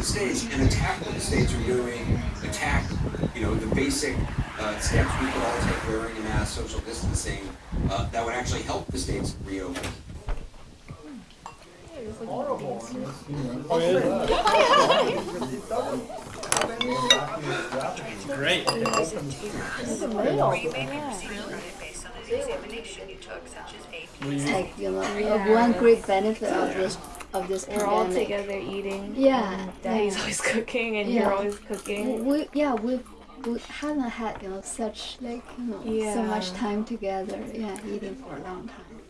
the states, and attack what the states are doing, attack, you know, the basic uh, steps we could all take, wearing a mask, social distancing, uh, that would actually help the states reopen. Great. It's like you know one great benefit of this of this We're all together eating. Yeah, and Daddy's yeah. always cooking, and Yeah. you're always cooking. We yeah we we haven't had you know such like you know so much time together. Yeah, eating for a long time.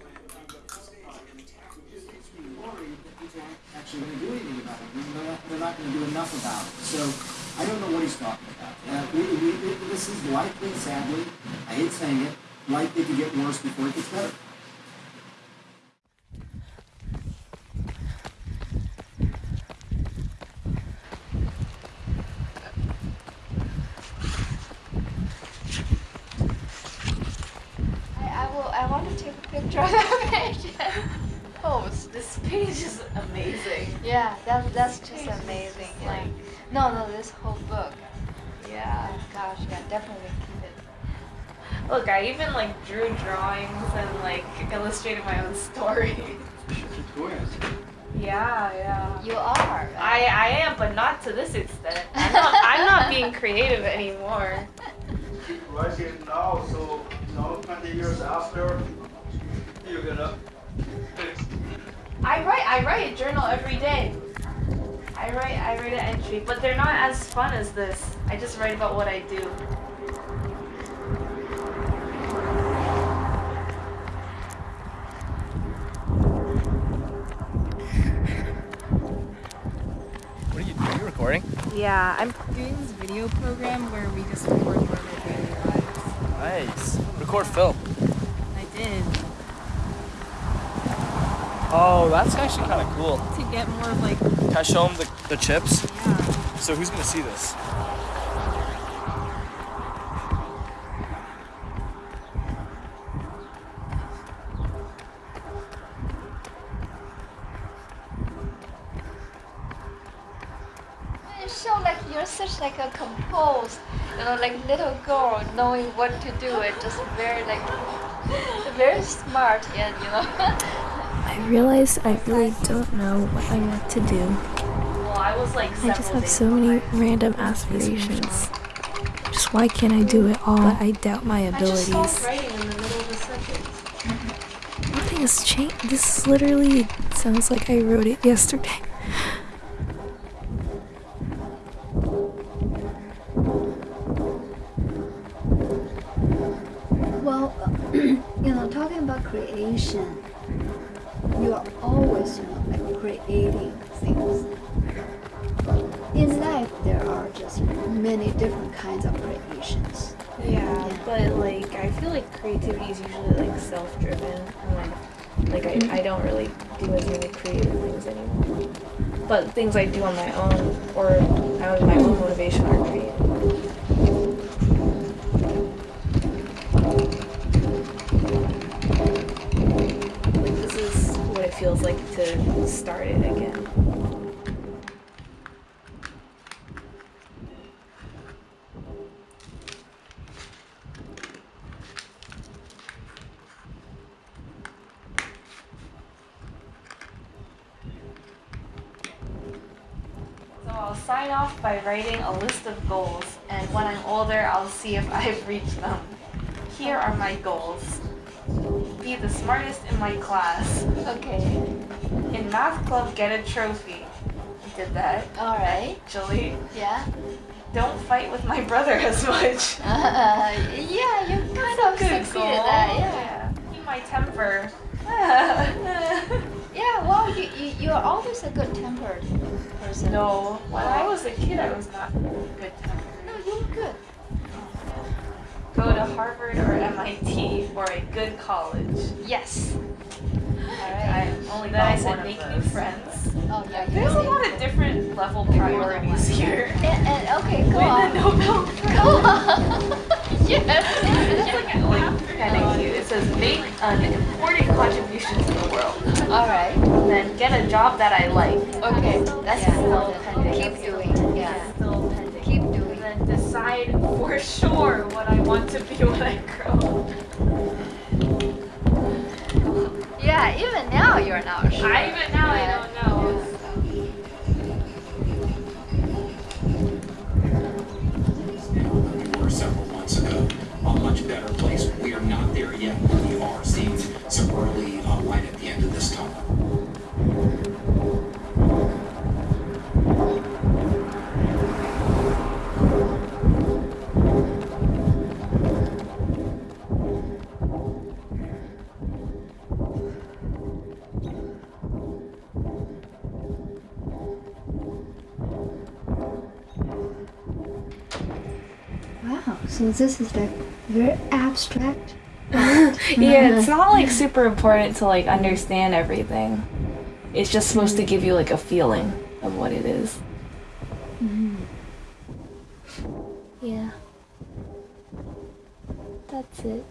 actually going to do anything about it. They're not, not going to do enough about it. So I don't know what he's talking about. Uh, we, we, this is likely, sadly, I hate saying it, likely to get worse before it gets better. I, I will I want to take a picture of that page. Oh, this page is amazing. yeah, that that's just amazing. Like no no this whole book. Yeah. Gosh yeah definitely keep it. Look, I even like drew drawings and like illustrated my own story. yeah, yeah. You are. I, I am, but not to this extent. I'm not, I'm not being creative anymore. writing now, so now 20 years after, you're gonna fix. I write I write a journal every day. I write I write an entry, but they're not as fun as this. I just write about what I do. What are you doing? Are you recording? Yeah, I'm doing this video program where we just record more of our daily lives. Nice. Record film. I did Oh, that's actually kind of cool. to get more of like Can I show them the, the chips? yeah. So who's gonna see this? You show like you're such like a composed, you know, like little girl knowing what to do. It just very like very smart and you know. I realize I really don't know what I want to do. I just have so many random aspirations. Just why can't I do it all? I doubt my abilities. Nothing has changed. This literally sounds like I wrote it yesterday. Well, you know, talking about creation, you are always, you know, like creating things. In life, there are just many different kinds of creations. Yeah, but like I feel like creativity is usually like self-driven. Like, like I, mm-hmm. I don't really do as many creative things anymore. But things I do on my own or out of my own motivation are creative. Feels like to start it again. So I'll sign off by writing a list of goals, and when I'm older, I'll see if I've reached them. Here are my goals. Be the smartest in my class. Okay. In math club, get a trophy. I did that. All right. Actually, Yeah. don't fight with my brother as much. Uh, yeah, you kind of succeeded goal. that. Yeah. Keep my temper. Yeah. Well, you you you're always a good tempered person. no, when I was a kid, I was not good tempered. No, you're good. Go to Harvard or MIT or a good college. Yes. All right. I, only then I said make new friends. Oh yeah. There's a lot of different level priorities here. And, and okay, go Win on. the Nobel Prize. Go on. yes. It's like, like kind of cute. It says make an important contribution to the world. All right. then get a job that I like. Okay, that's Yeah. important. Keep doing. Yeah. Still pending. Keep And doing. then decide for sure what I want to be when I grow up. Yeah, even now you're not sure. I even now I don't know. several months ago, a much better place. We are not there yet, we are seeing some early uh, light at the end of this tunnel. Wow. So this is like very abstract. Yeah, it's not like super important to like understand everything. It's just supposed to give you like a feeling of what it is. Mm-hmm. Yeah. That's it.